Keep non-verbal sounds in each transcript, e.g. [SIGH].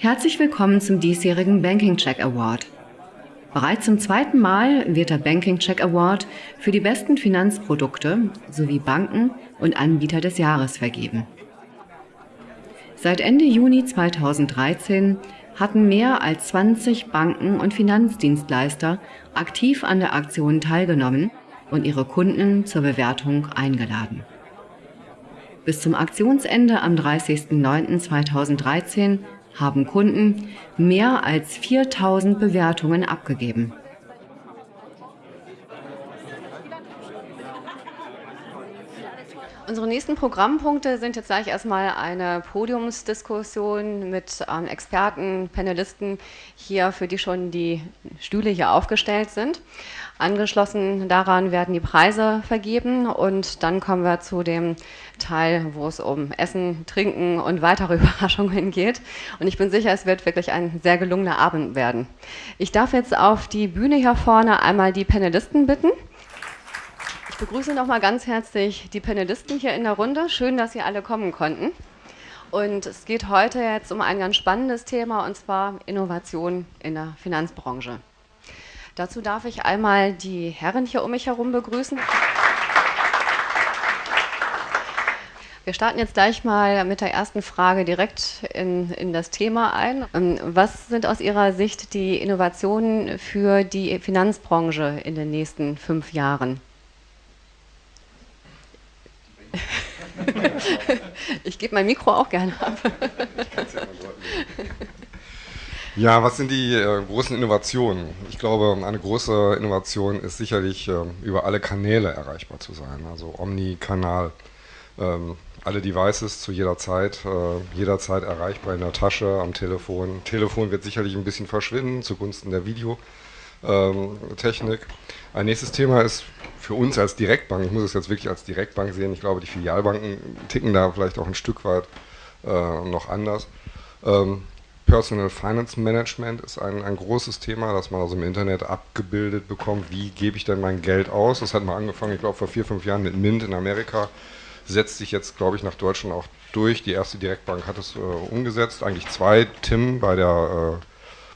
Herzlich willkommen zum diesjährigen Banking Check Award. Bereits zum zweiten Mal wird der Banking Check Award für die besten Finanzprodukte sowie Banken und Anbieter des Jahres vergeben. Seit Ende Juni 2013 hatten mehr als 20 Banken und Finanzdienstleister aktiv an der Aktion teilgenommen und ihre Kunden zur Bewertung eingeladen. Bis zum Aktionsende am 30.09.2013 haben Kunden mehr als 4000 Bewertungen abgegeben. Unsere nächsten Programmpunkte sind jetzt gleich erstmal eine Podiumsdiskussion mit ähm, Experten, Panelisten hier, für die schon die Stühle hier aufgestellt sind. Angeschlossen daran werden die Preise vergeben und dann kommen wir zu dem Teil, wo es um Essen, Trinken und weitere [LAUGHS] Überraschungen geht. Und ich bin sicher, es wird wirklich ein sehr gelungener Abend werden. Ich darf jetzt auf die Bühne hier vorne einmal die Panelisten bitten. Ich begrüße nochmal ganz herzlich die Panelisten hier in der Runde. Schön, dass Sie alle kommen konnten. Und es geht heute jetzt um ein ganz spannendes Thema, und zwar Innovation in der Finanzbranche. Dazu darf ich einmal die Herren hier um mich herum begrüßen. Wir starten jetzt gleich mal mit der ersten Frage direkt in, in das Thema ein. Ähm, was sind aus Ihrer Sicht die Innovationen für die Finanzbranche in den nächsten fünf Jahren? [LAUGHS] ich gebe mein Mikro auch gerne ab. Ja, was sind die äh, großen Innovationen? Ich glaube, eine große Innovation ist sicherlich, äh, über alle Kanäle erreichbar zu sein. Also Omni-Kanal, ähm, alle Devices zu jeder Zeit, äh, jederzeit erreichbar in der Tasche, am Telefon. Telefon wird sicherlich ein bisschen verschwinden zugunsten der Videotechnik. Ein nächstes Thema ist für uns als Direktbank, ich muss es jetzt wirklich als Direktbank sehen, ich glaube, die Filialbanken ticken da vielleicht auch ein Stück weit äh, noch anders. Ähm, Personal Finance Management ist ein, ein großes Thema, das man also im Internet abgebildet bekommt. Wie gebe ich denn mein Geld aus? Das hat mal angefangen, ich glaube, vor vier, fünf Jahren mit Mint in Amerika. Setzt sich jetzt, glaube ich, nach Deutschland auch durch. Die erste Direktbank hat es äh, umgesetzt. Eigentlich zwei, Tim bei der, äh,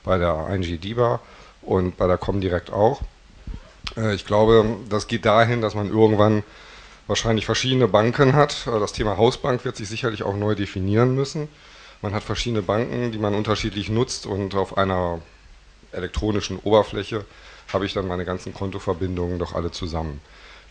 bei der ING DIBA und bei der Comdirect auch. Äh, ich glaube, das geht dahin, dass man irgendwann wahrscheinlich verschiedene Banken hat. Äh, das Thema Hausbank wird sich sicherlich auch neu definieren müssen. Man hat verschiedene Banken, die man unterschiedlich nutzt und auf einer elektronischen Oberfläche habe ich dann meine ganzen Kontoverbindungen doch alle zusammen.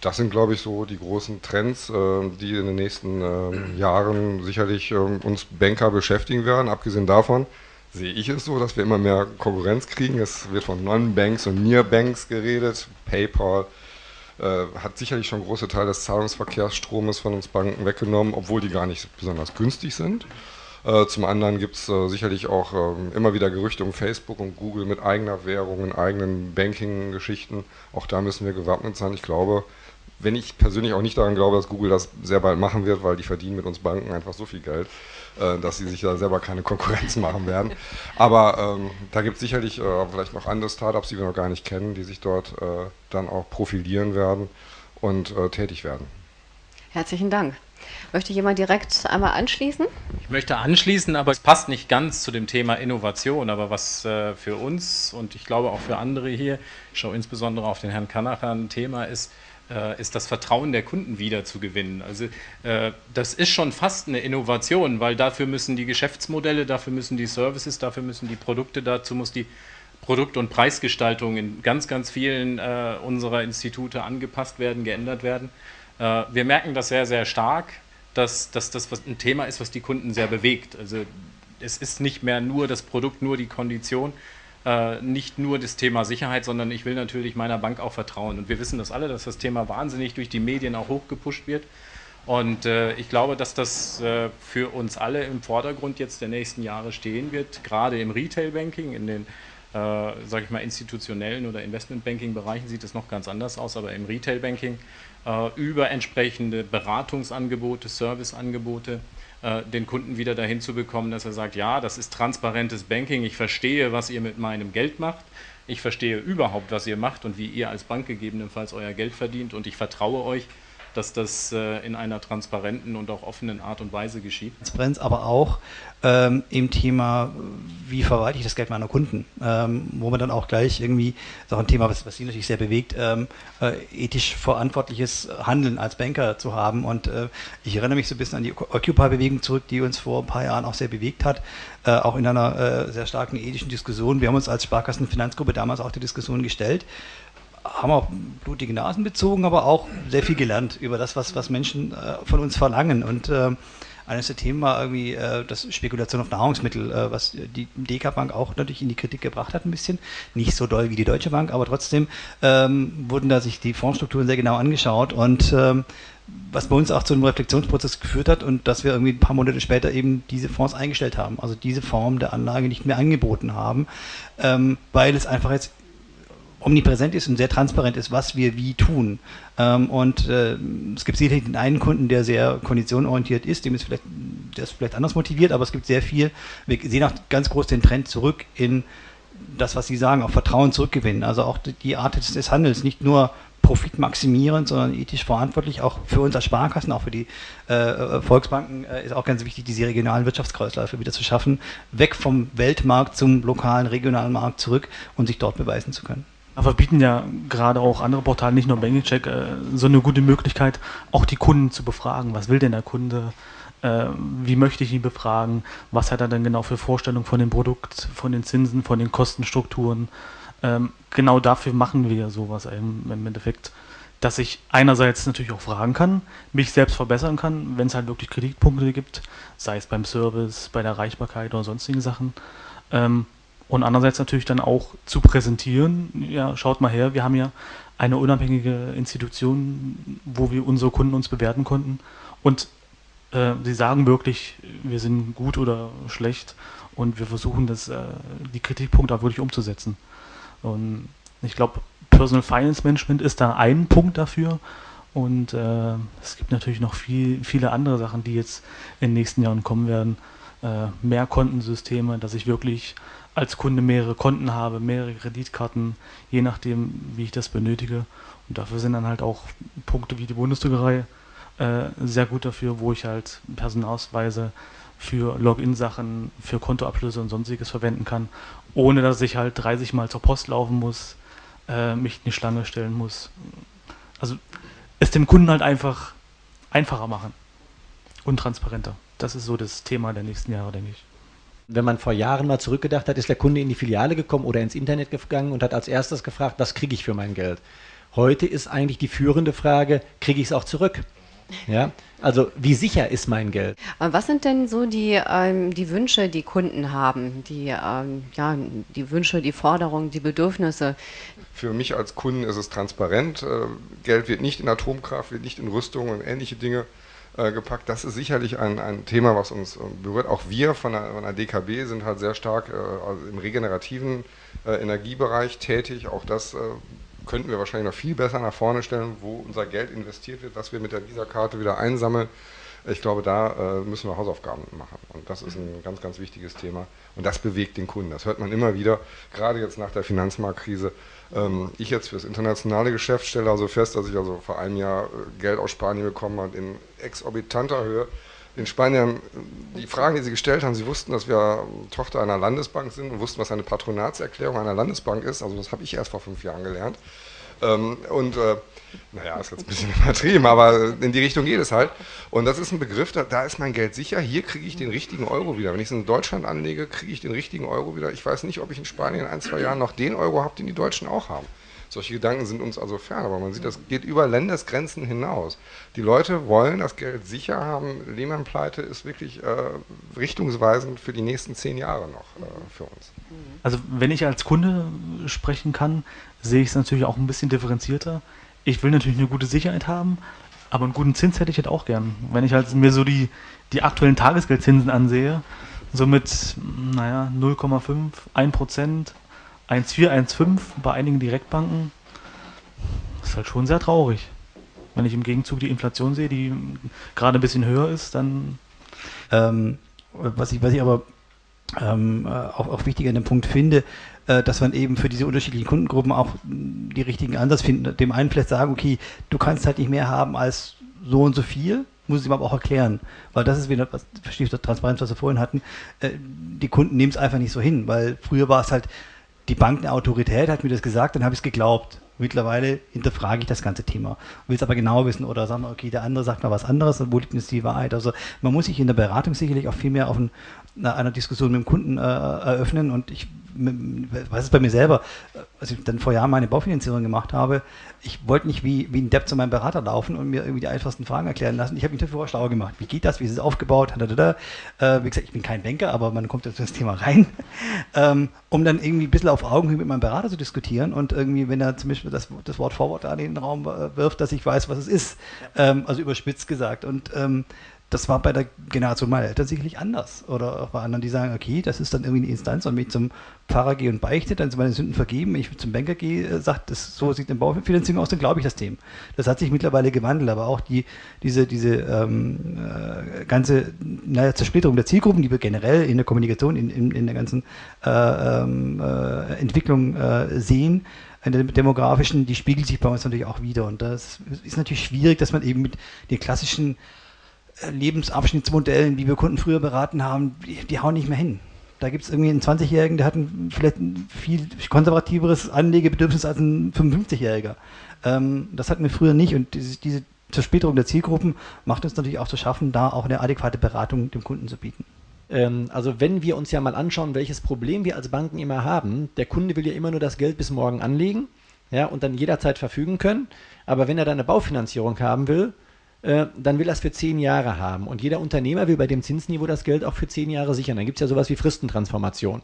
Das sind, glaube ich, so die großen Trends, äh, die in den nächsten ähm, Jahren sicherlich ähm, uns Banker beschäftigen werden. Abgesehen davon sehe ich es so, dass wir immer mehr Konkurrenz kriegen. Es wird von Non-Banks und Near-Banks geredet. PayPal äh, hat sicherlich schon große Teile des Zahlungsverkehrsstromes von uns Banken weggenommen, obwohl die gar nicht besonders günstig sind. Äh, zum anderen gibt es äh, sicherlich auch ähm, immer wieder Gerüchte um Facebook und Google mit eigener Währung, eigenen Banking-Geschichten. Auch da müssen wir gewappnet sein. Ich glaube, wenn ich persönlich auch nicht daran glaube, dass Google das sehr bald machen wird, weil die verdienen mit uns Banken einfach so viel Geld, äh, dass sie sich da selber keine [LAUGHS] Konkurrenz machen werden. Aber ähm, da gibt es sicherlich äh, vielleicht noch andere Startups, die wir noch gar nicht kennen, die sich dort äh, dann auch profilieren werden und äh, tätig werden. Herzlichen Dank. Möchte jemand direkt einmal anschließen? Ich möchte anschließen, aber es passt nicht ganz zu dem Thema Innovation. Aber was äh, für uns und ich glaube auch für andere hier, ich schaue insbesondere auf den Herrn Kanacher, ein Thema ist, äh, ist das Vertrauen der Kunden wieder zu gewinnen. Also äh, das ist schon fast eine Innovation, weil dafür müssen die Geschäftsmodelle, dafür müssen die Services, dafür müssen die Produkte, dazu muss die Produkt- und Preisgestaltung in ganz, ganz vielen unserer Institute angepasst werden, geändert werden. Wir merken das sehr, sehr stark, dass, dass das ein Thema ist, was die Kunden sehr bewegt. Also es ist nicht mehr nur das Produkt, nur die Kondition, äh, nicht nur das Thema Sicherheit, sondern ich will natürlich meiner Bank auch vertrauen. Und wir wissen das alle, dass das Thema wahnsinnig durch die Medien auch hochgepusht wird. Und äh, ich glaube, dass das äh, für uns alle im Vordergrund jetzt der nächsten Jahre stehen wird, gerade im Retail-Banking, in den, äh, sage ich mal, institutionellen oder Investment-Banking-Bereichen sieht es noch ganz anders aus, aber im Retail-Banking äh, über entsprechende Beratungsangebote, Serviceangebote, äh, den Kunden wieder dahin zu bekommen, dass er sagt, ja, das ist transparentes Banking, ich verstehe, was ihr mit meinem Geld macht, ich verstehe überhaupt, was ihr macht und wie ihr als Bank gegebenenfalls euer Geld verdient und ich vertraue euch dass das äh, in einer transparenten und auch offenen Art und Weise geschieht. Transparenz, aber auch ähm, im Thema, wie verwalte ich das Geld meiner Kunden, ähm, wo man dann auch gleich irgendwie, das ist auch ein Thema, was, was Sie natürlich sehr bewegt, ähm, äh, ethisch verantwortliches Handeln als Banker zu haben. Und äh, ich erinnere mich so ein bisschen an die Occupy-Bewegung zurück, die uns vor ein paar Jahren auch sehr bewegt hat, äh, auch in einer äh, sehr starken ethischen Diskussion. Wir haben uns als Sparkassenfinanzgruppe damals auch die Diskussion gestellt haben auch blutige Nasen bezogen, aber auch sehr viel gelernt über das, was, was Menschen äh, von uns verlangen. Und äh, eines der Themen war irgendwie äh, das Spekulation auf Nahrungsmittel, äh, was die DK Bank auch natürlich in die Kritik gebracht hat, ein bisschen. Nicht so doll wie die Deutsche Bank, aber trotzdem ähm, wurden da sich die Fondsstrukturen sehr genau angeschaut und ähm, was bei uns auch zu einem Reflexionsprozess geführt hat und dass wir irgendwie ein paar Monate später eben diese Fonds eingestellt haben, also diese Form der Anlage nicht mehr angeboten haben, ähm, weil es einfach jetzt omnipräsent ist und sehr transparent ist, was wir wie tun. Ähm, und äh, es gibt sicherlich den einen Kunden, der sehr konditionenorientiert ist, dem ist vielleicht, der ist vielleicht anders motiviert, aber es gibt sehr viel, wir sehen auch ganz groß den Trend zurück in das, was Sie sagen, auf Vertrauen zurückgewinnen. Also auch die Art des, des Handels, nicht nur Profit maximierend, sondern ethisch verantwortlich, auch für uns als Sparkassen, auch für die äh, äh, Volksbanken äh, ist auch ganz wichtig, diese regionalen Wirtschaftskreisläufe wieder zu schaffen, weg vom Weltmarkt zum lokalen, regionalen Markt zurück und sich dort beweisen zu können. Aber bieten ja gerade auch andere Portale, nicht nur BankingCheck, äh, so eine gute Möglichkeit, auch die Kunden zu befragen. Was will denn der Kunde? Äh, wie möchte ich ihn befragen? Was hat er denn genau für Vorstellungen von dem Produkt, von den Zinsen, von den Kostenstrukturen? Ähm, genau dafür machen wir sowas im, Endeffekt, dass ich einerseits natürlich auch fragen kann, mich selbst verbessern kann, wenn es halt wirklich Kritikpunkte gibt, sei es beim Service, bei der Erreichbarkeit oder sonstigen Sachen. Und andererseits natürlich dann auch zu präsentieren, ja, schaut mal her, wir haben ja eine unabhängige Institution, wo wir unsere Kunden uns bewerten konnten. Und äh, sie sagen wirklich, wir sind gut oder schlecht und wir versuchen das, äh, die Kritikpunkte auch wirklich umzusetzen. Und ich glaube, Personal Finance Management ist da ein Punkt dafür. Und äh, es gibt natürlich noch viel, viele andere Sachen, die jetzt in den nächsten Jahren kommen werden. Äh, mehr Kontensysteme, dass ich wirklich als Kunde mehrere Konten habe, mehrere Kreditkarten, je nachdem, wie ich das benötige. Und dafür sind dann halt auch Punkte wie die Bundesdruckerei äh, sehr gut dafür, wo ich halt Personalausweise für Login-Sachen, für Kontoabschlüsse und sonstiges verwenden kann, ohne dass ich halt 30 Mal zur Post laufen muss, äh, mich in die Schlange stellen muss. Also es dem Kunden halt einfach einfacher machen und transparenter. Das ist so das Thema der nächsten Jahre, denke ich wenn man vor Jahren mal zurückgedacht hat, ist der Kunde in die Filiale gekommen oder ins Internet gegangen und hat als erstes gefragt, was kriege ich für mein Geld? Heute ist eigentlich die führende Frage, kriege ich es auch zurück? Ja, also wie sicher ist mein Geld? Was sind denn so die, ähm, die Wünsche, die Kunden haben? Die, ähm, ja, die Wünsche, die Forderungen, die Bedürfnisse? Für mich als Kunden ist es transparent. Äh, Geld wird nicht in Atomkraft, wird nicht in Rüstung und ähnliche Dinge äh, gepackt. Das ist sicherlich ein, ein Thema, was uns äh, berührt. Auch wir von der, von der DKB sind halt sehr stark äh, also im regenerativen äh, Energiebereich tätig. Auch das könnten wir wahrscheinlich noch viel besser nach vorne stellen, wo unser Geld investiert wird, was wir mit der Visa-Karte wieder einsammeln. Ich glaube, da äh, müssen wir Hausaufgaben machen. Und das ist ein ganz, ganz wichtiges Thema. Und das bewegt den Kunden. Das hört man immer wieder, gerade jetzt nach der Finanzmarktkrise. Ähm, ich jetzt für das internationale Geschäft stelle also fest, dass ich also vor einem Jahr äh, Geld aus Spanien bekommen habe in exorbitanter Höhe. Den Spaniern, die Fragen, die sie gestellt haben, sie wussten, dass wir Tochter einer Landesbank sind und wussten, was eine Patronatserklärung einer Landesbank ist. Also das habe ich erst vor fünf Jahren gelernt. Ähm, und äh, naja, ist jetzt ein bisschen [LAUGHS] übertrieben, aber in die Richtung geht es halt. Und das ist ein Begriff, da, da ist mein Geld sicher. Hier kriege ich den richtigen Euro wieder. Wenn ich es in Deutschland anlege, kriege ich den richtigen Euro wieder. Ich weiß nicht, ob ich in Spanien in ein, zwei Jahren noch den Euro habe, den die Deutschen auch haben. Solche Gedanken sind uns also fern, aber man sieht, das geht über Landesgrenzen hinaus. Die Leute wollen das Geld sicher haben. Lehman-Pleite ist wirklich äh, richtungsweisend für die nächsten zehn Jahre noch äh, für uns. Also wenn ich als Kunde sprechen kann, sehe ich es natürlich auch ein bisschen differenzierter ich will natürlich eine gute Sicherheit haben, aber einen guten Zins hätte ich halt auch gern. Wenn ich halt mir so die, die aktuellen Tagesgeldzinsen ansehe, so mit, naja, 0,5, 1 Prozent, 1,4, 1,5 bei einigen Direktbanken, ist halt schon sehr traurig. Wenn ich im Gegenzug die Inflation sehe, die gerade ein bisschen höher ist, dann. Ähm, was, ich, was ich aber ähm, auch, auch wichtig an dem Punkt finde, äh, dass man eben für diese unterschiedlichen Kundengruppen auch die richtigen Ansatz findet. Dem einen vielleicht sagen, okay, du kannst halt nicht mehr haben als so und so viel, muss ich ihm aber auch erklären. Weil das ist wieder, was ich, Transparenz, was wir vorhin hatten, äh, die Kunden nehmen es einfach nicht so hin, weil früher war es halt, die Bank eine Autorität hat mir das gesagt, dann habe ich es geglaubt. Mittlerweile hinterfrage ich das ganze Thema, will es aber genau wissen oder sagen, okay, der andere sagt mal was anderes, wo liegt jetzt die Wahrheit? Also man muss sich in der Beratung sicherlich auch viel mehr auf ein, einer Diskussion mit dem Kunden äh, eröffnen und ich weiß es bei mir selber, als ich dann vor Jahren meine Baufinanzierung gemacht habe, ich wollte nicht wie, wie ein Depp zu meinem Berater laufen und mir irgendwie die einfachsten Fragen erklären lassen. Ich habe mich dafür schlau gemacht. Wie geht das? Wie ist es aufgebaut? Äh, wie gesagt, ich bin kein Banker, aber man kommt jetzt in das Thema rein, [LAUGHS] ähm, um dann irgendwie ein bisschen auf Augenhöhe mit meinem Berater zu diskutieren und irgendwie, wenn er zum Beispiel das, das Wort Forward da in den Raum äh, wirft, dass ich weiß, was es ist. Ähm, also überspitzt gesagt. Und ähm, das war bei der Generation meiner Eltern sicherlich anders. Oder auch bei anderen, die sagen, okay, das ist dann irgendwie eine Instanz, und wenn ich zum Pfarrer gehe und beichte, dann sind meine Sünden vergeben. Wenn ich zum Banker gehe, äh, sagt, das, so sieht eine Baufinanzierung aus, dann glaube ich das dem. Das hat sich mittlerweile gewandelt, aber auch die, diese, diese ähm, äh, ganze naja, Zersplitterung der Zielgruppen, die wir generell in der Kommunikation, in, in, in der ganzen äh, ähm, äh, Entwicklung äh, sehen, in der demografischen, die spiegelt sich bei uns natürlich auch wieder. Und das ist natürlich schwierig, dass man eben mit den klassischen Lebensabschnittsmodellen, wie wir Kunden früher beraten haben, die, die hauen nicht mehr hin. Da gibt es irgendwie einen 20-Jährigen, der hat ein, vielleicht ein viel konservativeres Anlegebedürfnis als ein 55-Jähriger. Ähm, das hatten wir früher nicht und diese, diese Zersplitterung der Zielgruppen macht uns natürlich auch zu schaffen, da auch eine adäquate Beratung dem Kunden zu bieten. Ähm, also wenn wir uns ja mal anschauen, welches Problem wir als Banken immer haben, der Kunde will ja immer nur das Geld bis morgen anlegen ja, und dann jederzeit verfügen können. Aber wenn er dann eine Baufinanzierung haben will, äh, dann will es für zehn Jahre haben. Und jeder Unternehmer will bei dem Zinsniveau das Geld auch für zehn Jahre sichern. Dann gibt es ja sowas wie Fristentransformation.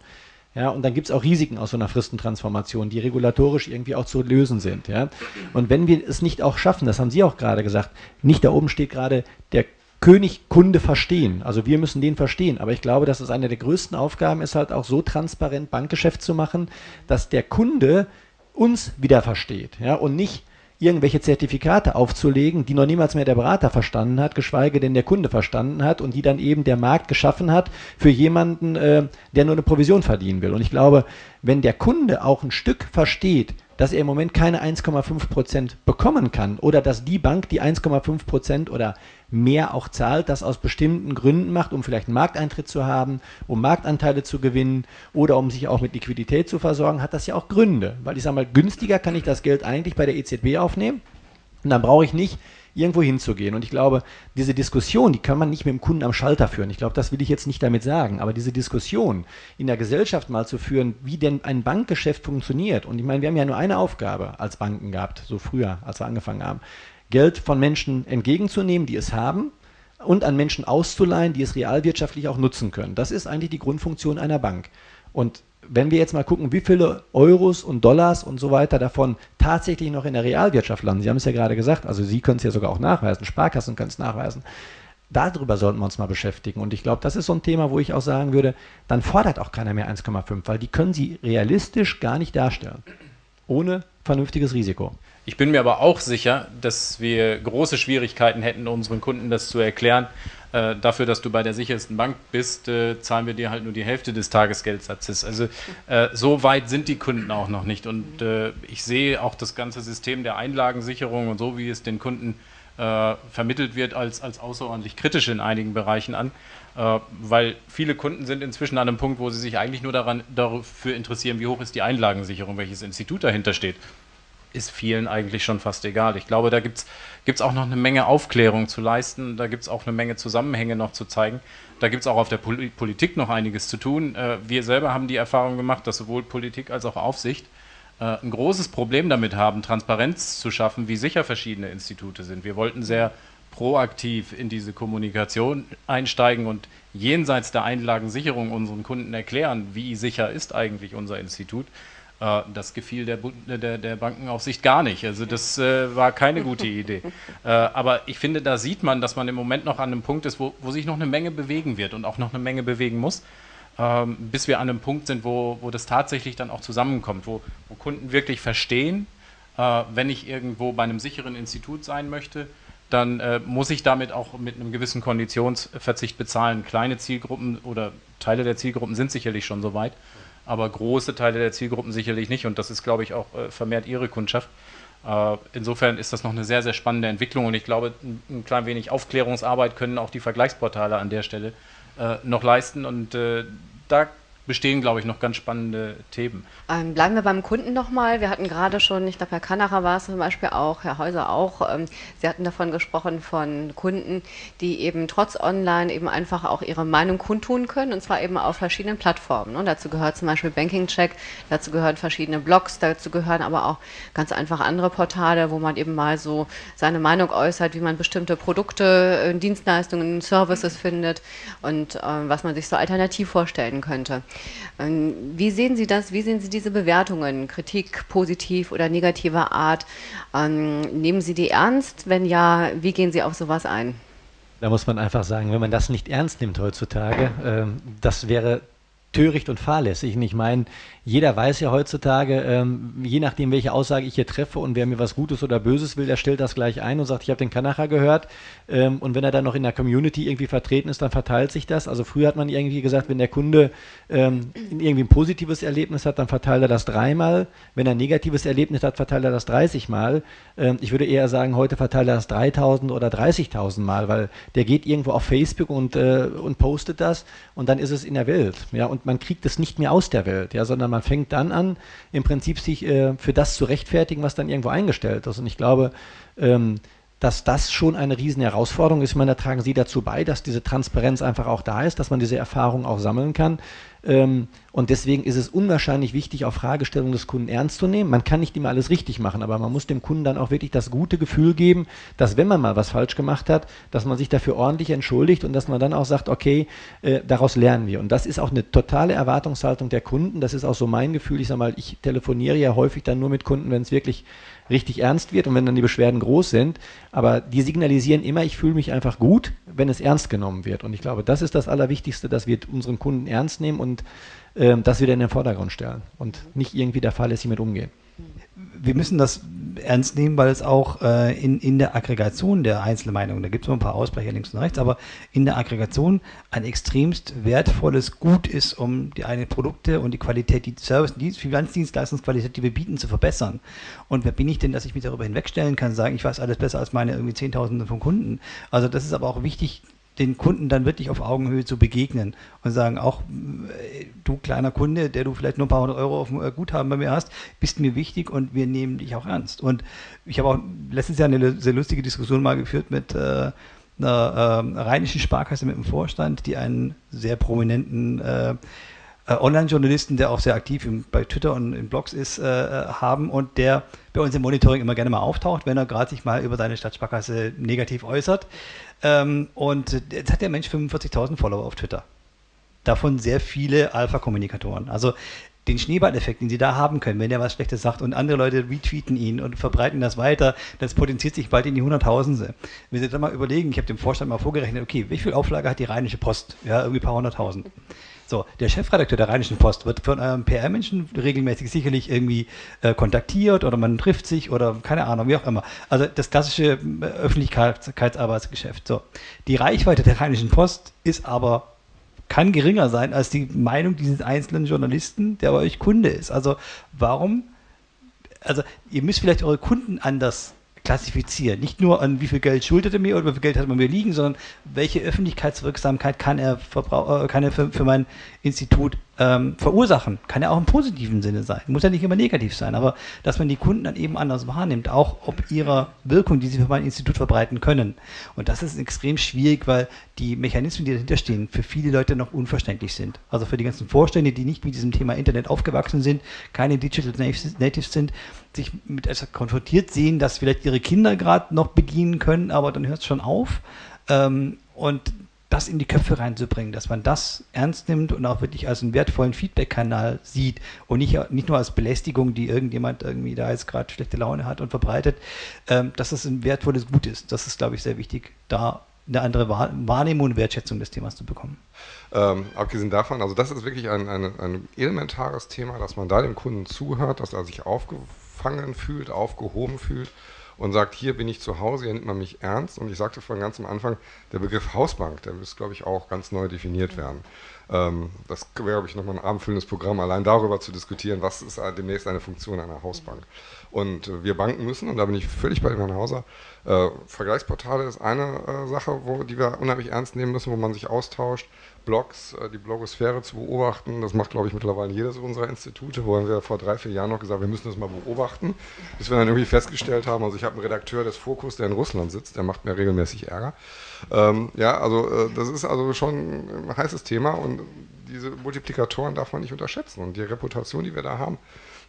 Ja, und dann gibt es auch Risiken aus so einer Fristentransformation, die regulatorisch irgendwie auch zu lösen sind. Ja. Und wenn wir es nicht auch schaffen, das haben Sie auch gerade gesagt, nicht da oben steht gerade der König Kunde verstehen. Also wir müssen den verstehen. Aber ich glaube, dass es eine der größten Aufgaben ist, halt auch so transparent Bankgeschäft zu machen, dass der Kunde uns wieder versteht. Ja, und nicht irgendwelche Zertifikate aufzulegen, die noch niemals mehr der Berater verstanden hat, geschweige denn der Kunde verstanden hat und die dann eben der Markt geschaffen hat für jemanden, äh, der nur eine Provision verdienen will. Und ich glaube, wenn der Kunde auch ein Stück versteht, dass er im Moment keine 1,5 Prozent bekommen kann oder dass die Bank die 1,5 Prozent oder mehr auch zahlt, das aus bestimmten Gründen macht, um vielleicht einen Markteintritt zu haben, um Marktanteile zu gewinnen oder um sich auch mit Liquidität zu versorgen, hat das ja auch Gründe. Weil ich sage mal, günstiger kann ich das Geld eigentlich bei der EZB aufnehmen und dann brauche ich nicht irgendwo hinzugehen. Und ich glaube, diese Diskussion, die kann man nicht mit dem Kunden am Schalter führen. Ich glaube, das will ich jetzt nicht damit sagen. Aber diese Diskussion in der Gesellschaft mal zu führen, wie denn ein Bankgeschäft funktioniert. Und ich meine, wir haben ja nur eine Aufgabe als Banken gehabt, so früher, als wir angefangen haben. Geld von Menschen entgegenzunehmen, die es haben, und an Menschen auszuleihen, die es realwirtschaftlich auch nutzen können. Das ist eigentlich die Grundfunktion einer Bank. Und wenn wir jetzt mal gucken, wie viele Euros und Dollars und so weiter davon tatsächlich noch in der Realwirtschaft landen, Sie haben es ja gerade gesagt, also Sie können es ja sogar auch nachweisen, Sparkassen können es nachweisen, darüber sollten wir uns mal beschäftigen. Und ich glaube, das ist so ein Thema, wo ich auch sagen würde, dann fordert auch keiner mehr 1,5, weil die können Sie realistisch gar nicht darstellen. Ohne vernünftiges Risiko. Ich bin mir aber auch sicher, dass wir große Schwierigkeiten hätten, unseren Kunden das zu erklären, äh, dafür, dass du bei der sichersten Bank bist, äh, zahlen wir dir halt nur die Hälfte des Tagesgeldsatzes. Also äh, so weit sind die Kunden auch noch nicht. Und äh, ich sehe auch das ganze System der Einlagensicherung und so, wie es den Kunden äh, vermittelt wird, als, als außerordentlich kritisch in einigen Bereichen an. Äh, weil viele Kunden sind inzwischen an einem Punkt, wo sie sich eigentlich nur daran, dafür interessieren, wie hoch ist die Einlagensicherung, welches Institut dahinter steht ist vielen eigentlich schon fast egal. Ich glaube, da gibt es auch noch eine Menge Aufklärung zu leisten, da gibt es auch eine Menge Zusammenhänge noch zu zeigen. Da gibt es auch auf der Pol Politik noch einiges zu tun. Äh, wir selber haben die Erfahrung gemacht, dass sowohl Politik als auch Aufsicht äh, ein großes Problem damit haben, Transparenz zu schaffen, wie sicher verschiedene Institute sind. Wir wollten sehr proaktiv in diese Kommunikation einsteigen und jenseits der Einlagensicherung unseren Kunden erklären, wie sicher ist eigentlich unser Institut. Äh, das gefiel der, der, der, Bankenaufsicht gar nicht. Also das äh, war keine gute Idee. Äh, aber ich finde, da sieht man, dass man im Moment noch an einem Punkt ist, wo, wo sich noch eine Menge bewegen wird und auch noch eine Menge bewegen muss, ähm, bis wir an einem Punkt sind, wo, wo das tatsächlich dann auch zusammenkommt, wo, wo Kunden wirklich verstehen, äh, wenn ich irgendwo bei einem sicheren Institut sein möchte, dann äh, muss ich damit auch mit einem gewissen Konditionsverzicht bezahlen. Kleine Zielgruppen oder Teile der Zielgruppen sind sicherlich schon so weit aber große Teile der Zielgruppen sicherlich nicht und das ist, glaube ich, auch äh, vermehrt ihre Kundschaft. Äh, insofern ist das noch eine sehr, sehr spannende Entwicklung und ich glaube, ein, ein klein wenig Aufklärungsarbeit können auch die Vergleichsportale an der Stelle äh, noch leisten und äh, da bestehen, glaube ich, noch ganz spannende Themen. Ähm, bleiben wir beim Kunden nochmal. Wir hatten gerade schon, ich glaube, Herr Kanacher war es zum Beispiel auch, Herr Häuser auch. Ähm, Sie hatten davon gesprochen, von Kunden, die eben trotz Online eben einfach auch ihre Meinung kundtun können und zwar eben auf verschiedenen Plattformen. Ne? Dazu gehört zum Beispiel Banking Check, dazu gehören verschiedene Blogs, dazu gehören aber auch ganz einfach andere Portale, wo man eben mal so seine Meinung äußert, wie man bestimmte Produkte, äh, Dienstleistungen, Services findet und äh, was man sich so alternativ vorstellen könnte. Ähm, wie sehen Sie das? Wie sehen Sie diese Bewertungen? Kritik positiv oder negativer Art? Ähm, nehmen Sie die ernst? Wenn ja, wie gehen Sie auf sowas ein? Da muss man einfach sagen, wenn man das nicht ernst nimmt heutzutage, ähm, das wäre töricht und fahrlässig. Und ich meine, jeder weiß ja heutzutage, ähm, je nachdem, welche Aussage ich hier treffe und wer mir was Gutes oder Böses will, der stellt das gleich ein und sagt, ich habe den Kanacher gehört. Ähm, und wenn er dann noch in der Community irgendwie vertreten ist, dann verteilt sich das. Also früher hat man irgendwie gesagt, wenn der Kunde ähm, irgendwie ein positives Erlebnis hat, dann verteilt er das dreimal. Wenn er ein negatives Erlebnis hat, verteilt er das 30 Mal. Ähm, ich würde eher sagen, heute verteilt er das 3000 oder 30.000 Mal, weil der geht irgendwo auf Facebook und, äh, und postet das und dann ist es in der Welt. Ja, und man kriegt es nicht mehr aus der Welt, ja, sondern man man fängt dann an, im Prinzip sich äh, für das zu rechtfertigen, was dann irgendwo eingestellt ist. Und ich glaube, ähm, dass das schon eine riesen Herausforderung ist. Ich meine, da tragen Sie dazu bei, dass diese Transparenz einfach auch da ist, dass man diese Erfahrung auch sammeln kann. Ähm, und deswegen ist es unwahrscheinlich wichtig, auch Fragestellungen des Kunden ernst zu nehmen. Man kann nicht immer alles richtig machen, aber man muss dem Kunden dann auch wirklich das gute Gefühl geben, dass wenn man mal was falsch gemacht hat, dass man sich dafür ordentlich entschuldigt und dass man dann auch sagt, okay, äh, daraus lernen wir. Und das ist auch eine totale Erwartungshaltung der Kunden. Das ist auch so mein Gefühl. Ich sage mal, ich telefoniere ja häufig dann nur mit Kunden, wenn es wirklich richtig ernst wird und wenn dann die Beschwerden groß sind. Aber die signalisieren immer, ich fühle mich einfach gut, wenn es ernst genommen wird. Und ich glaube, das ist das Allerwichtigste, dass wir unseren Kunden ernst nehmen und äh, das wieder in den Vordergrund stellen und nicht irgendwie der fahrlässig mit umgehen wir müssen das ernst nehmen, weil es auch äh, in, in der Aggregation der einzelnen Meinungen, da gibt es noch ein paar Ausbrecher links und rechts, aber in der Aggregation ein extremst wertvolles Gut ist, um die eigenen Produkte und die Qualität, die Service, die Finanzdienstleistungsqualität, die wir bieten, zu verbessern. Und wer bin ich denn, dass ich mich darüber hinwegstellen kann, sagen, ich weiß alles besser als meine irgendwie Zehntausende von Kunden. Also das ist aber auch wichtig, den Kunden dann wirklich auf Augenhöhe zu begegnen und sagen, auch äh, du kleiner Kunde, der du vielleicht nur ein paar hundert Euro auf dem äh, Guthaben bei mir hast, bist mir wichtig und wir nehmen dich auch ernst. Und ich habe auch letztes Jahr eine sehr lustige Diskussion mal geführt mit äh, einer äh, rheinischen Sparkasse mit dem Vorstand, die einen sehr prominenten äh, äh, Online-Journalisten, der auch sehr aktiv im, bei Twitter und in Blogs ist, äh, haben und der bei uns im Monitoring immer gerne mal auftaucht, wenn er gerade sich mal über seine Stadtsparkasse negativ äußert. Ähm, und jetzt hat der Mensch 45.000 Follower auf Twitter. Davon sehr viele Alpha-Kommunikatoren. Also den Schneeballeffekt, den sie da haben können, wenn er was Schlechtes sagt und andere Leute retweeten ihn und verbreiten das weiter, das potenziert sich bald in die Hunderttausende. Wenn Sie dann mal überlegen, ich habe dem Vorstand mal vorgerechnet, okay, wie viel Auflage hat die Rheinische Post? Ja, irgendwie ein paar hunderttausend. So, der Chefredakteur der Rheinischen Post wird von einem PR-Menschen regelmäßig sicherlich irgendwie äh, kontaktiert oder man trifft sich oder keine Ahnung, wie auch immer. Also das klassische äh, Öffentlichkeitsarbeitsgeschäft. So. Die Reichweite der Rheinischen Post ist aber kann geringer sein als die Meinung dieses einzelnen Journalisten, der bei euch Kunde ist. Also warum? Also ihr müsst vielleicht eure Kunden anders klassifizieren. Nicht nur an wie viel Geld schuldet er mir oder wie viel Geld hat man mir liegen, sondern welche Öffentlichkeitswirksamkeit kann er, äh, kann er für, für mein Institut ähm, verursachen. Kann ja auch im positiven Sinne sein. Muss ja nicht immer negativ sein, aber dass man die Kunden dann eben anders wahrnimmt, auch ob ihrer Wirkung, die sie für mein Institut verbreiten können. Und das ist extrem schwierig, weil die Mechanismen, die dahinter stehen, für viele Leute noch unverständlich sind. Also für die ganzen Vorstände, die nicht mit diesem Thema Internet aufgewachsen sind, keine Digital Natives sind, sich mit etwas konfrontiert sehen, dass vielleicht ihre Kinder gerade noch bedienen können, aber dann hört es schon auf. Ähm, und das in die Köpfe reinzubringen, dass man das ernst nimmt und auch wirklich als einen wertvollen Feedback-Kanal sieht und nicht, nicht nur als Belästigung, die irgendjemand irgendwie da jetzt gerade schlechte Laune hat und verbreitet, ähm, dass das ein wertvolles Gut ist. Das ist, glaube ich, sehr wichtig, da eine andere Wahrnehmung und Wertschätzung des Themas zu bekommen. Ähm, abgesehen davon, also das ist wirklich ein, ein, ein elementares Thema, dass man da dem Kunden zuhört, dass er sich aufgefangen fühlt, aufgehoben fühlt und sagt, hier bin ich zu Hause, hier nimmt man mich ernst. Und ich sagte vorhin ganz am Anfang, der Begriff Hausbank, der müsste, glaube ich, auch ganz neu definiert werden. Ähm, das wäre, glaube ich, nochmal ein abendfüllendes Programm, allein darüber zu diskutieren, was ist demnächst eine Funktion einer Hausbank. Und äh, wir Banken müssen, und da bin ich völlig bei dem Herrn Hauser, äh, Vergleichsportale ist eine äh, Sache, wo, die wir unheimlich ernst nehmen müssen, wo man sich austauscht. Blogs, äh, die Blogosphäre zu beobachten, das macht, glaube ich, mittlerweile jedes unserer Institute, wo wir vor drei, vier Jahren noch gesagt wir müssen das mal beobachten, bis wir dann irgendwie festgestellt haben, also ich habe einen Redakteur des Fokus, der in Russland sitzt, der macht mir regelmäßig Ärger. Ähm, ja, also äh, das ist also schon ein heißes Thema und diese Multiplikatoren darf man nicht unterschätzen. Und die Reputation, die wir da haben,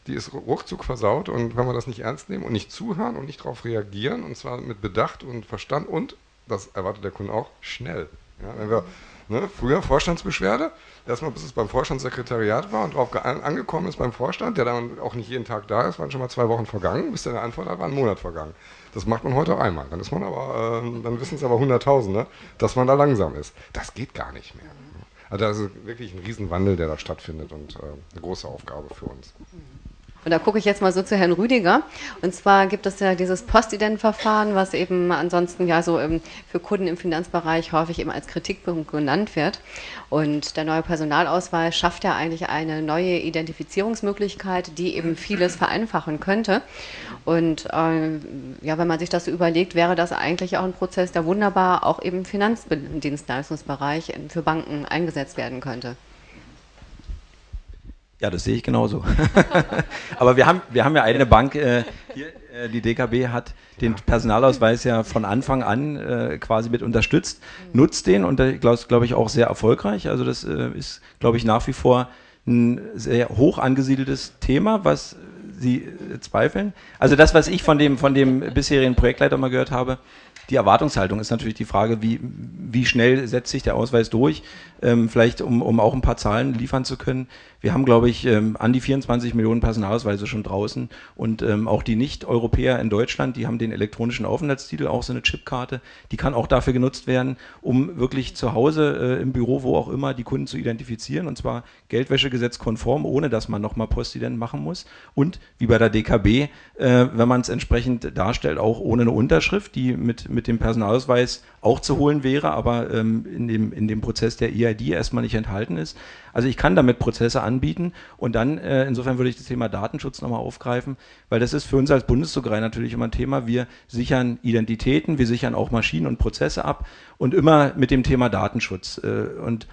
die ist ruckzuck versaut. Und wenn wir das nicht ernst nehmen und nicht zuhören und nicht darauf reagieren und zwar mit Bedacht und Verstand und, das erwartet der Kunde auch, schnell. Ja, wenn wir ne, früher Vorstandsbeschwerde, erstmal bis es beim Vorstandssekretariat war und darauf angekommen ist beim Vorstand, der dann auch nicht jeden Tag da ist, waren schon mal zwei Wochen vergangen, bis der eine Antwort hat, war ein Monat vergangen. Das macht man heute einmal. Dann ist man aber, äh, dann wissen es aber Hunderttausende, dass man da langsam ist. Das geht gar nicht mehr. Also das ist wirklich ein Riesenwandel, der da stattfindet und äh, eine große Aufgabe für uns. Und da gucke ich jetzt mal so zu Herrn Rüdiger. Und zwar gibt es ja dieses Postident-Verfahren, was eben ansonsten ja so im, für Kunden im Finanzbereich häufig eben als Kritikpunkt genannt wird. Und der neue Personalausweis schafft ja eigentlich eine neue Identifizierungsmöglichkeit, die eben vieles vereinfachen könnte. Und äh, ja, wenn man sich das so überlegt, wäre das eigentlich auch ein Prozess, der wunderbar auch im Finanzdienstleistungsbereich für Banken eingesetzt werden könnte. Ja, das sehe ich genauso. [LAUGHS] Aber wir haben, wir haben ja eine Bank, äh, hier, äh, die DKB hat den Personalausweis ja von Anfang an äh, quasi mit unterstützt, nutzt den und glaube glaub ich auch sehr erfolgreich. Also das äh, ist, glaube ich, nach wie vor ein sehr hoch angesiedeltes Thema, was Sie äh, zweifeln. Also das, was ich von dem, von dem bisherigen Projektleiter mal gehört habe, die Erwartungshaltung ist natürlich die Frage, wie, wie schnell setzt sich der Ausweis durch, ähm, vielleicht um, um auch ein paar Zahlen liefern zu können. Wir haben, glaube ich, ähm, an die 24 Millionen Personalausweise schon draußen. Und ähm, auch die Nicht-Europäer in Deutschland, die haben den elektronischen Aufenthaltstitel, auch so eine Chipkarte, die kann auch dafür genutzt werden, um wirklich zu Hause äh, im Büro, wo auch immer, die Kunden zu identifizieren. Und zwar Geldwäschegesetz konform, ohne dass man nochmal Postident machen muss. Und wie bei der DKB, äh, wenn man es entsprechend darstellt, auch ohne eine Unterschrift, die mit, mit dem Personalausweis auch zu holen wäre, aber ähm, in, dem, in dem Prozess der EID erstmal nicht enthalten ist. Also ich kann damit Prozesse anbieten und dann, äh, insofern würde ich das Thema Datenschutz nochmal aufgreifen, weil das ist für uns als Bundesdruckerei natürlich immer ein Thema. Wir sichern Identitäten, wir sichern auch Maschinen und Prozesse ab und immer mit dem Thema Datenschutz. Äh, und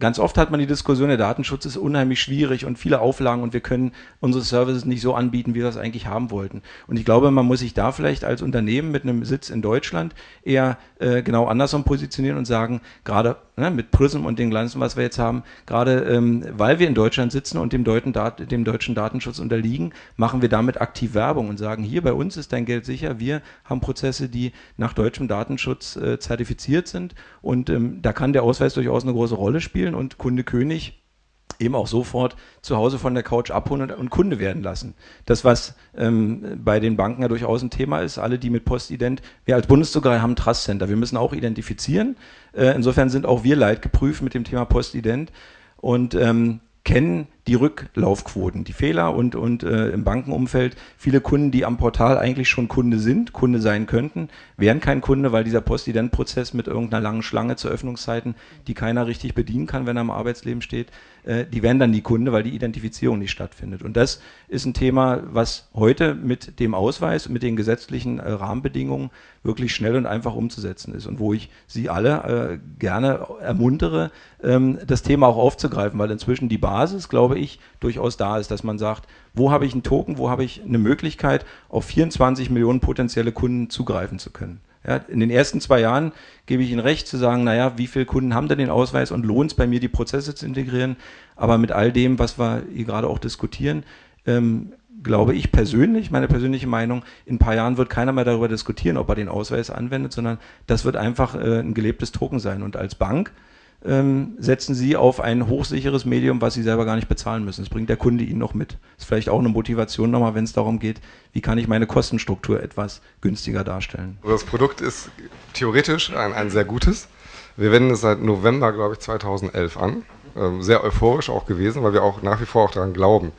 Ganz oft hat man die Diskussion, der Datenschutz ist unheimlich schwierig und viele Auflagen und wir können unsere Services nicht so anbieten, wie wir das eigentlich haben wollten. Und ich glaube, man muss sich da vielleicht als Unternehmen mit einem Sitz in Deutschland eher äh, genau andersrum positionieren und sagen, gerade ne, mit Prism und den Glanzen, was wir jetzt haben, gerade ähm, weil wir in Deutschland sitzen und dem, Deuten, dem deutschen Datenschutz unterliegen, machen wir damit aktiv Werbung und sagen, hier bei uns ist dein Geld sicher, wir haben Prozesse, die nach deutschem Datenschutz äh, zertifiziert sind. Und ähm, da kann der Ausweis durchaus eine große Rolle spielen. Und Kunde König eben auch sofort zu Hause von der Couch abholen und, und Kunde werden lassen. Das, was ähm, bei den Banken ja durchaus ein Thema ist, alle, die mit Postident, wir als Bundesdruckerei haben ein Trust Center, wir müssen auch identifizieren. Äh, insofern sind auch wir leidgeprüft mit dem Thema Postident und ähm, kennen die Rücklaufquoten, die Fehler und, und äh, im Bankenumfeld viele Kunden, die am Portal eigentlich schon Kunde sind, Kunde sein könnten, wären kein Kunde, weil dieser Postident-Prozess mit irgendeiner langen Schlange zu Öffnungszeiten, die keiner richtig bedienen kann, wenn er im Arbeitsleben steht, äh, die wären dann die Kunde, weil die Identifizierung nicht stattfindet. Und das ist ein Thema, was heute mit dem Ausweis, mit den gesetzlichen äh, Rahmenbedingungen wirklich schnell und einfach umzusetzen ist und wo ich Sie alle äh, gerne ermuntere, ähm, das Thema auch aufzugreifen, weil inzwischen die Basis, glaube glaube ich, durchaus da ist, dass man sagt, wo habe ich einen Token, wo habe ich eine Möglichkeit, auf 24 Millionen potenzielle Kunden zugreifen zu können. Ja, in den ersten zwei Jahren gebe ich Ihnen recht zu sagen, naja, wie viele Kunden haben denn den Ausweis und lohnt es bei mir, die Prozesse zu integrieren. Aber mit all dem, was wir hier gerade auch diskutieren, ähm, glaube ich persönlich, meine persönliche Meinung, in ein paar Jahren wird keiner mehr darüber diskutieren, ob er den Ausweis anwendet, sondern das wird einfach äh, ein gelebtes Token sein. Und als Bank ähm, setzen Sie auf ein hochsicheres Medium, was Sie selber gar nicht bezahlen müssen. Das bringt der Kunde Ihnen noch mit. Das ist vielleicht auch eine Motivation nochmal, wenn es darum geht, wie kann ich meine Kostenstruktur etwas günstiger darstellen. Also das Produkt ist theoretisch ein, ein sehr gutes. Wir wenden es seit November, glaube ich, 2011 an. Ähm, sehr euphorisch auch gewesen, weil wir auch nach wie vor auch daran glauben,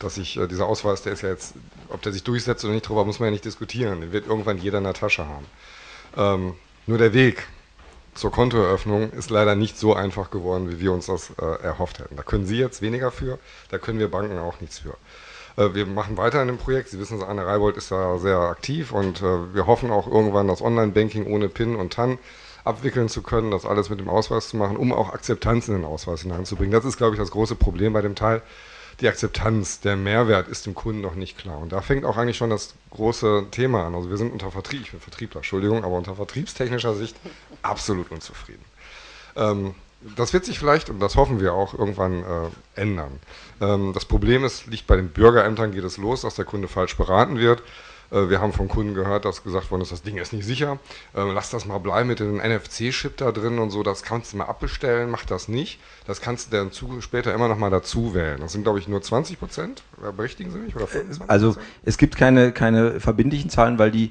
dass sich äh, dieser Ausweis, der ist ja jetzt, ob der sich durchsetzt oder nicht, darüber muss man ja nicht diskutieren. Den wird irgendwann jeder in der Tasche haben. Ähm, nur der Weg zur Kontoeröffnung ist leider nicht so einfach geworden, wie wir uns das äh, erhofft hätten. Da können Sie jetzt weniger für, da können wir Banken auch nichts für. Äh, wir machen weiter in dem Projekt. Sie wissen, Anne Reibold ist da sehr aktiv und äh, wir hoffen auch irgendwann das Online-Banking ohne PIN und TAN abwickeln zu können, das alles mit dem Ausweis zu machen, um auch Akzeptanz in den Ausweis hineinzubringen. Das ist, glaube ich, das große Problem bei dem Teil. Die Akzeptanz, der Mehrwert ist dem Kunden noch nicht klar. Und da fängt auch eigentlich schon das große Thema an. Also wir sind unter Vertrieb, ich bin Vertriebler, Entschuldigung, aber unter vertriebstechnischer Sicht absolut unzufrieden. Ähm, das wird sich vielleicht, und das hoffen wir auch, irgendwann äh, ändern. Ähm, das Problem ist, liegt bei den Bürgerämtern, geht es los, dass der Kunde falsch beraten wird. Äh, wir haben von Kunden gehört, dass gesagt worden ist, das Ding ist nicht sicher. Äh, lass das mal bleiben mit dem NFC-Chip da drin und so, das kannst du mal abbestellen, mach das nicht. Das kannst du dann zu, später immer noch mal dazu wählen. Das sind, glaube ich, nur 20 Prozent. Berichtigen Sie mich? Oder 25%? Also es gibt keine, keine verbindlichen Zahlen, weil die äh,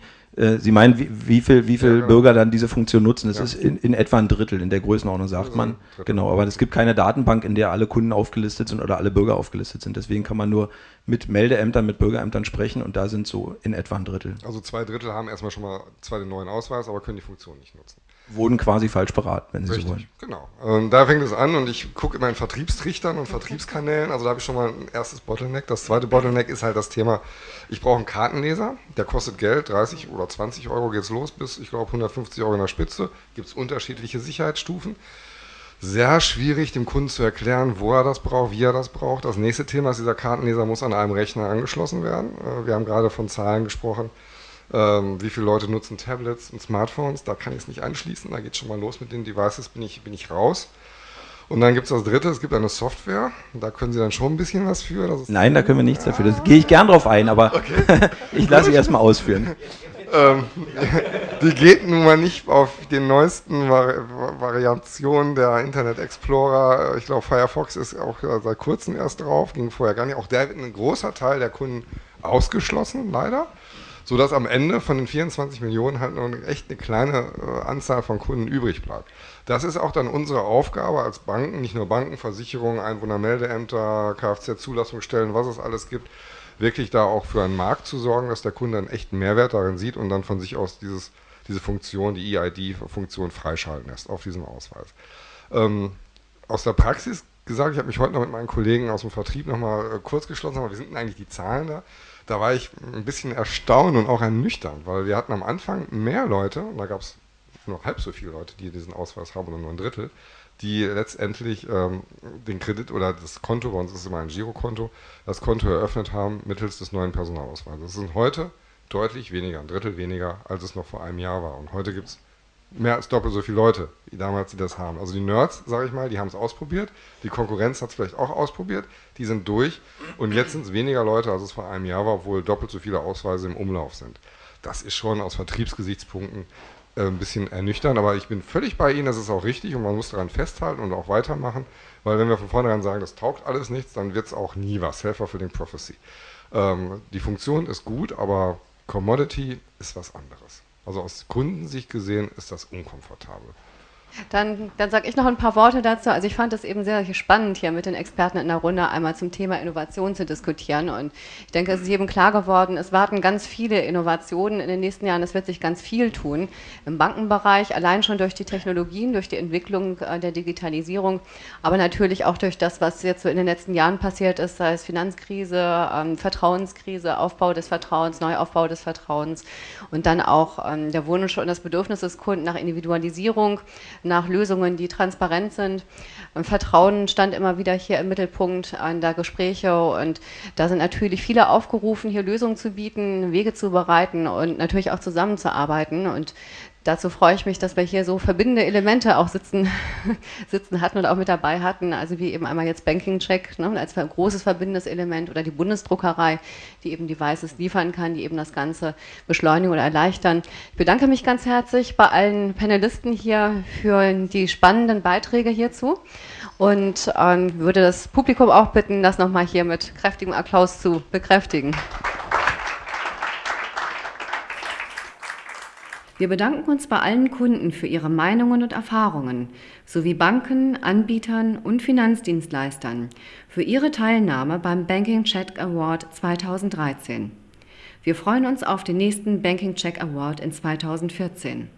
Sie meinen, wie, wie viel, wie viel ja, genau. Bürger dann diese Funktion nutzen? Das ja. ist in, in, etwa ein Drittel in der Größenordnung, sagt man. Genau, aber es gibt keine Datenbank, in der alle Kunden aufgelistet sind oder alle Bürger aufgelistet sind. Deswegen kann man nur mit Meldeämtern, mit Bürgerämtern sprechen und da sind so in etwa ein Drittel. Also zwei Drittel haben erstmal schon mal zwar den neuen Ausweis, aber können die Funktion nicht nutzen wurden quasi falsch beraten, wenn Sie Richtig, so wollen. Genau. Und da fängt es an und ich gucke immer in Vertriebstrichtern und Vertriebskanälen. Also da habe ich schon mal ein erstes Bottleneck. Das zweite Bottleneck ist halt das Thema, ich brauche einen Kartenleser, der kostet Geld, 30 oder 20 Euro geht es los, bis ich glaube 150 Euro in der Spitze. Gibt es unterschiedliche Sicherheitsstufen. Sehr schwierig dem Kunden zu erklären, wo er das braucht, wie er das braucht. Das nächste Thema ist, dieser Kartenleser muss an einem Rechner angeschlossen werden. Äh, wir haben gerade von Zahlen gesprochen ähm, wie viele Leute nutzen Tablets und Smartphones? Da kann ich es nicht anschließen. Da geht schon mal los mit den Devices, bin ich, bin ich raus. Und dann gibt es das dritte, es gibt eine Software. Da können Sie dann schon ein bisschen was für. Nein, da können wir nichts dafür. Da gehe ich gern drauf ein, aber [LAUGHS] okay. [LAUGHS] ich lasse Sie erstmal ausführen. ähm, [LAUGHS] die geht nun mal nicht auf den neuesten Vari Variationen der Internet Explorer. Ich glaube, Firefox ist auch seit kurzem erst drauf, ging vorher gar nicht. Auch der wird ein großer Teil der Kunden ausgeschlossen, leider sodass am Ende von den 24 Millionen halt noch echt eine kleine äh, Anzahl von Kunden übrig bleibt. Das ist auch dann unsere Aufgabe als Banken, nicht nur Banken, Versicherungen, Einwohnermeldeämter, Kfz-Zulassungsstellen, was es alles gibt, wirklich da auch für einen Markt zu sorgen, dass der Kunde einen echten Mehrwert darin sieht und dann von sich aus dieses, diese Funktion, die EID-Funktion freischalten lässt auf diesem Ausweis. Ähm, aus der Praxis gesagt, ich habe mich heute noch mit meinen Kollegen aus dem Vertrieb nochmal äh, kurz geschlossen, aber wie sind eigentlich die Zahlen da? Da war ich ein bisschen erstaunt und auch ernüchternd, weil wir hatten am Anfang mehr Leute, und da gab es nur halb so viele Leute, die diesen Ausweis haben, oder nur ein Drittel, die letztendlich ähm, den Kredit oder das Konto, bei uns ist es immer ein Girokonto, das Konto eröffnet haben mittels des neuen Personalausweises. Das sind heute deutlich weniger, ein Drittel weniger, als es noch vor einem Jahr war. Und heute gibt es mehr als doppelt so viele Leute, wie damals, die das haben. Also die Nerds, sage ich mal, die haben es ausprobiert. Die Konkurrenz hat es vielleicht auch ausprobiert. Die sind durch. Und jetzt sind es weniger Leute, als es vor einem Jahr war, obwohl doppelt so viele Ausweise im Umlauf sind. Das ist schon aus Vertriebsgesichtspunkten äh, ein bisschen ernüchternd. Aber ich bin völlig bei Ihnen, das ist auch richtig und man muss daran festhalten und auch weitermachen. Weil wenn wir von vornherein sagen, das taugt alles nichts, dann wird es auch nie was. Helfer für den Prophecy. Ähm, die Funktion ist gut, aber Commodity ist was anderes. Also aus Kundensicht gesehen ist das unkomfortabel. Dann, dann sage ich noch ein paar Worte dazu. Also ich fand es eben sehr spannend, hier mit den Experten in der Runde einmal zum Thema Innovation zu diskutieren. Und ich denke, es ist jedem klar geworden, es warten ganz viele Innovationen in den nächsten Jahren. Es wird sich ganz viel tun im Bankenbereich, allein schon durch die Technologien, durch die Entwicklung äh, der Digitalisierung, aber natürlich auch durch das, was jetzt so in den letzten Jahren passiert ist, sei es Finanzkrise, ähm, Vertrauenskrise, Aufbau des Vertrauens, Neuaufbau des Vertrauens und dann auch ähm, der Wunsch und das Bedürfnis des Kunden nach Individualisierung nach Lösungen, die transparent sind. Vertrauen stand immer wieder hier im Mittelpunkt an der Gespräche und da sind natürlich viele aufgerufen, hier Lösungen zu bieten, Wege zu bereiten und natürlich auch zusammenzuarbeiten. Und dazu freue ich mich, dass wir hier so verbindende Elemente auch sitzen, [LAUGHS] sitzen hatten und auch mit dabei hatten. Also wie eben einmal jetzt Banking Check ne, als großes verbindendes Element oder die Bundesdruckerei, die eben Devices liefern kann, die eben das Ganze beschleunigen oder erleichtern. Ich bedanke mich ganz herzlich bei allen Panelisten hier für die spannenden Beiträge hierzu und ähm, würde das Publikum auch bitten, das nochmal hier mit kräftigem Applaus zu bekräftigen. Wir bedanken uns bei allen Kunden für ihre Meinungen und Erfahrungen sowie Banken, Anbietern und Finanzdienstleistern für ihre Teilnahme beim Banking Check Award 2013. Wir freuen uns auf den nächsten Banking Check Award in 2014.